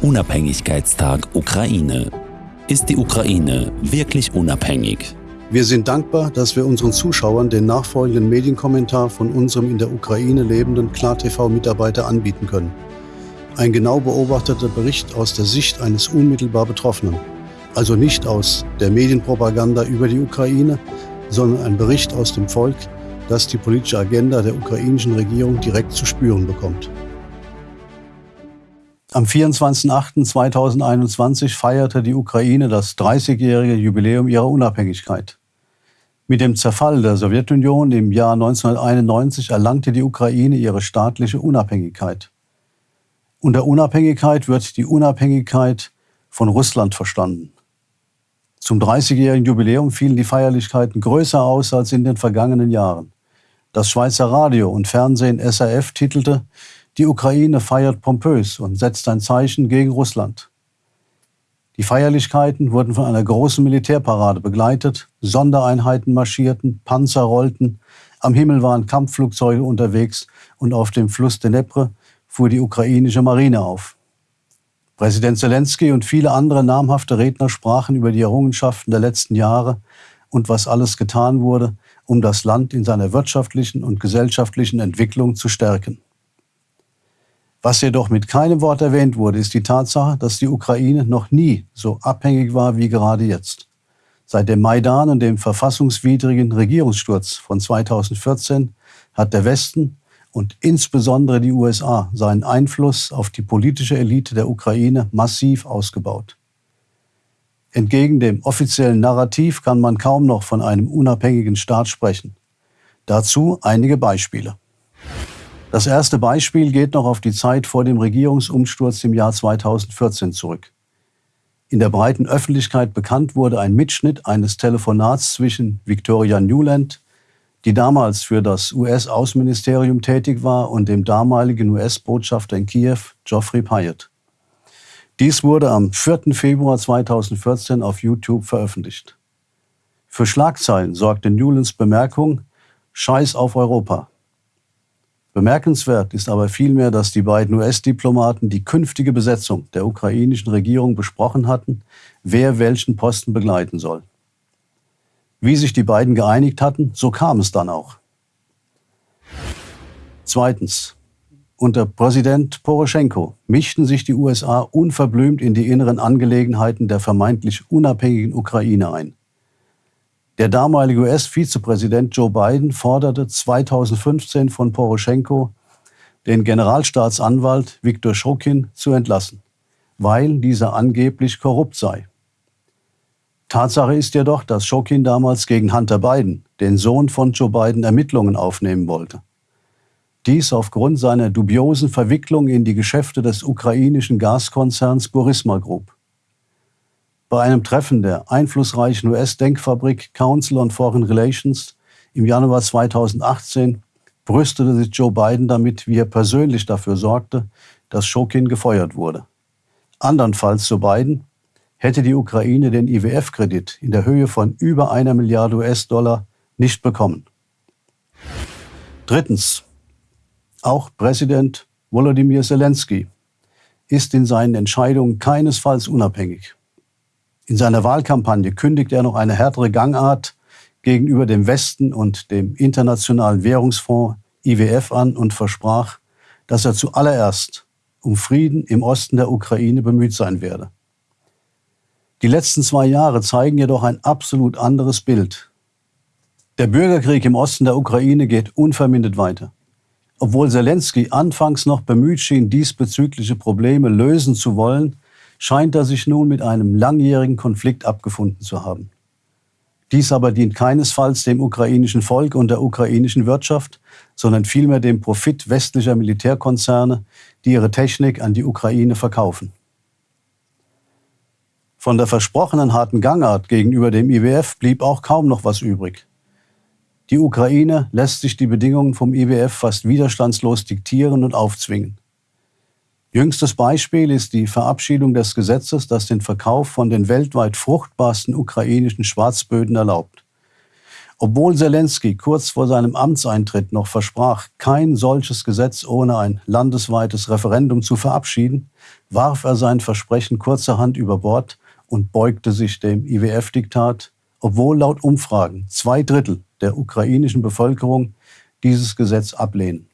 Unabhängigkeitstag Ukraine. Ist die Ukraine wirklich unabhängig? Wir sind dankbar, dass wir unseren Zuschauern den nachfolgenden Medienkommentar von unserem in der Ukraine lebenden KlarTV-Mitarbeiter anbieten können. Ein genau beobachteter Bericht aus der Sicht eines unmittelbar Betroffenen. Also nicht aus der Medienpropaganda über die Ukraine, sondern ein Bericht aus dem Volk, das die politische Agenda der ukrainischen Regierung direkt zu spüren bekommt. Am 24.08.2021 feierte die Ukraine das 30-jährige Jubiläum ihrer Unabhängigkeit. Mit dem Zerfall der Sowjetunion im Jahr 1991 erlangte die Ukraine ihre staatliche Unabhängigkeit. Unter Unabhängigkeit wird die Unabhängigkeit von Russland verstanden. Zum 30-jährigen Jubiläum fielen die Feierlichkeiten größer aus als in den vergangenen Jahren. Das Schweizer Radio und Fernsehen SRF titelte die Ukraine feiert pompös und setzt ein Zeichen gegen Russland. Die Feierlichkeiten wurden von einer großen Militärparade begleitet, Sondereinheiten marschierten, Panzer rollten, am Himmel waren Kampfflugzeuge unterwegs und auf dem Fluss Dnepr fuhr die ukrainische Marine auf. Präsident Zelensky und viele andere namhafte Redner sprachen über die Errungenschaften der letzten Jahre und was alles getan wurde, um das Land in seiner wirtschaftlichen und gesellschaftlichen Entwicklung zu stärken. Was jedoch mit keinem Wort erwähnt wurde, ist die Tatsache, dass die Ukraine noch nie so abhängig war wie gerade jetzt. Seit dem Maidan und dem verfassungswidrigen Regierungssturz von 2014 hat der Westen und insbesondere die USA seinen Einfluss auf die politische Elite der Ukraine massiv ausgebaut. Entgegen dem offiziellen Narrativ kann man kaum noch von einem unabhängigen Staat sprechen. Dazu einige Beispiele. Das erste Beispiel geht noch auf die Zeit vor dem Regierungsumsturz im Jahr 2014 zurück. In der breiten Öffentlichkeit bekannt wurde ein Mitschnitt eines Telefonats zwischen Victoria Newland, die damals für das US-Außenministerium tätig war, und dem damaligen US-Botschafter in Kiew, Geoffrey Pyatt. Dies wurde am 4. Februar 2014 auf YouTube veröffentlicht. Für Schlagzeilen sorgte Newlands Bemerkung Scheiß auf Europa. Bemerkenswert ist aber vielmehr, dass die beiden US-Diplomaten die künftige Besetzung der ukrainischen Regierung besprochen hatten, wer welchen Posten begleiten soll. Wie sich die beiden geeinigt hatten, so kam es dann auch. Zweitens. Unter Präsident Poroschenko mischten sich die USA unverblümt in die inneren Angelegenheiten der vermeintlich unabhängigen Ukraine ein. Der damalige US-Vizepräsident Joe Biden forderte 2015 von Poroschenko, den Generalstaatsanwalt Viktor Schrokin zu entlassen, weil dieser angeblich korrupt sei. Tatsache ist jedoch, dass Schrokin damals gegen Hunter Biden, den Sohn von Joe Biden, Ermittlungen aufnehmen wollte. Dies aufgrund seiner dubiosen Verwicklung in die Geschäfte des ukrainischen Gaskonzerns Burisma Group. Bei einem Treffen der einflussreichen US-Denkfabrik Council on Foreign Relations im Januar 2018 brüstete sich Joe Biden damit, wie er persönlich dafür sorgte, dass Shokin gefeuert wurde. Andernfalls, so Biden, hätte die Ukraine den IWF-Kredit in der Höhe von über einer Milliarde US-Dollar nicht bekommen. Drittens. Auch Präsident Volodymyr Zelensky ist in seinen Entscheidungen keinesfalls unabhängig. In seiner Wahlkampagne kündigt er noch eine härtere Gangart gegenüber dem Westen und dem Internationalen Währungsfonds IWF an und versprach, dass er zuallererst um Frieden im Osten der Ukraine bemüht sein werde. Die letzten zwei Jahre zeigen jedoch ein absolut anderes Bild. Der Bürgerkrieg im Osten der Ukraine geht unvermindert weiter. Obwohl Zelensky anfangs noch bemüht schien, diesbezügliche Probleme lösen zu wollen, scheint er sich nun mit einem langjährigen Konflikt abgefunden zu haben. Dies aber dient keinesfalls dem ukrainischen Volk und der ukrainischen Wirtschaft, sondern vielmehr dem Profit westlicher Militärkonzerne, die ihre Technik an die Ukraine verkaufen. Von der versprochenen harten Gangart gegenüber dem IWF blieb auch kaum noch was übrig. Die Ukraine lässt sich die Bedingungen vom IWF fast widerstandslos diktieren und aufzwingen. Jüngstes Beispiel ist die Verabschiedung des Gesetzes, das den Verkauf von den weltweit fruchtbarsten ukrainischen Schwarzböden erlaubt. Obwohl Zelensky kurz vor seinem Amtseintritt noch versprach, kein solches Gesetz ohne ein landesweites Referendum zu verabschieden, warf er sein Versprechen kurzerhand über Bord und beugte sich dem IWF-Diktat, obwohl laut Umfragen zwei Drittel der ukrainischen Bevölkerung dieses Gesetz ablehnen.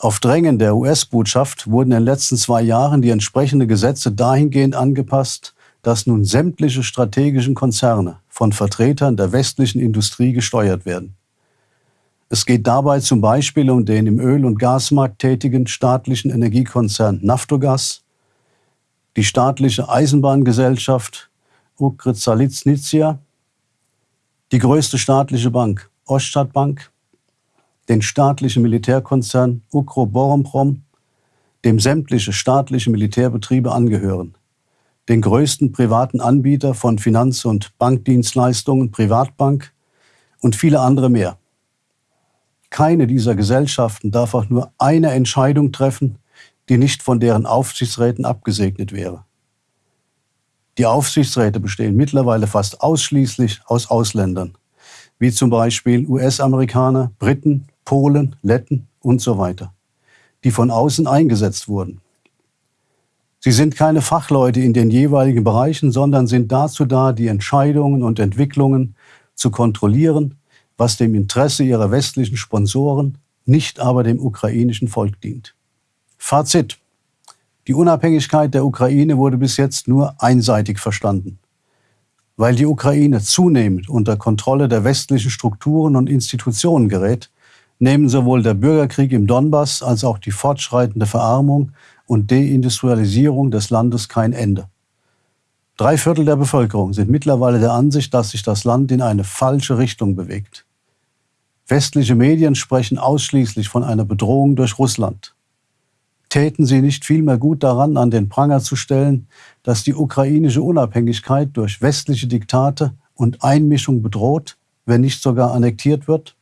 Auf Drängen der US-Botschaft wurden in den letzten zwei Jahren die entsprechenden Gesetze dahingehend angepasst, dass nun sämtliche strategischen Konzerne von Vertretern der westlichen Industrie gesteuert werden. Es geht dabei zum Beispiel um den im Öl- und Gasmarkt tätigen staatlichen Energiekonzern Naftogas, die staatliche Eisenbahngesellschaft Ukrzaliznytsia, die größte staatliche Bank Oststadtbank, den staatlichen Militärkonzern Ukroboronprom, dem sämtliche staatliche Militärbetriebe angehören, den größten privaten Anbieter von Finanz- und Bankdienstleistungen Privatbank und viele andere mehr. Keine dieser Gesellschaften darf auch nur eine Entscheidung treffen, die nicht von deren Aufsichtsräten abgesegnet wäre. Die Aufsichtsräte bestehen mittlerweile fast ausschließlich aus Ausländern, wie zum Beispiel US-Amerikaner, Briten, Polen, Letten und so weiter, die von außen eingesetzt wurden. Sie sind keine Fachleute in den jeweiligen Bereichen, sondern sind dazu da, die Entscheidungen und Entwicklungen zu kontrollieren, was dem Interesse ihrer westlichen Sponsoren, nicht aber dem ukrainischen Volk dient. Fazit. Die Unabhängigkeit der Ukraine wurde bis jetzt nur einseitig verstanden. Weil die Ukraine zunehmend unter Kontrolle der westlichen Strukturen und Institutionen gerät, nehmen sowohl der Bürgerkrieg im Donbass als auch die fortschreitende Verarmung und Deindustrialisierung des Landes kein Ende. Drei Viertel der Bevölkerung sind mittlerweile der Ansicht, dass sich das Land in eine falsche Richtung bewegt. Westliche Medien sprechen ausschließlich von einer Bedrohung durch Russland. Täten sie nicht vielmehr gut daran, an den Pranger zu stellen, dass die ukrainische Unabhängigkeit durch westliche Diktate und Einmischung bedroht, wenn nicht sogar annektiert wird?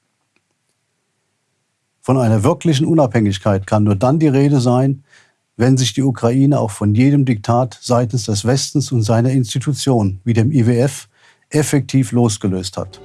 Von einer wirklichen Unabhängigkeit kann nur dann die Rede sein, wenn sich die Ukraine auch von jedem Diktat seitens des Westens und seiner Institutionen wie dem IWF effektiv losgelöst hat.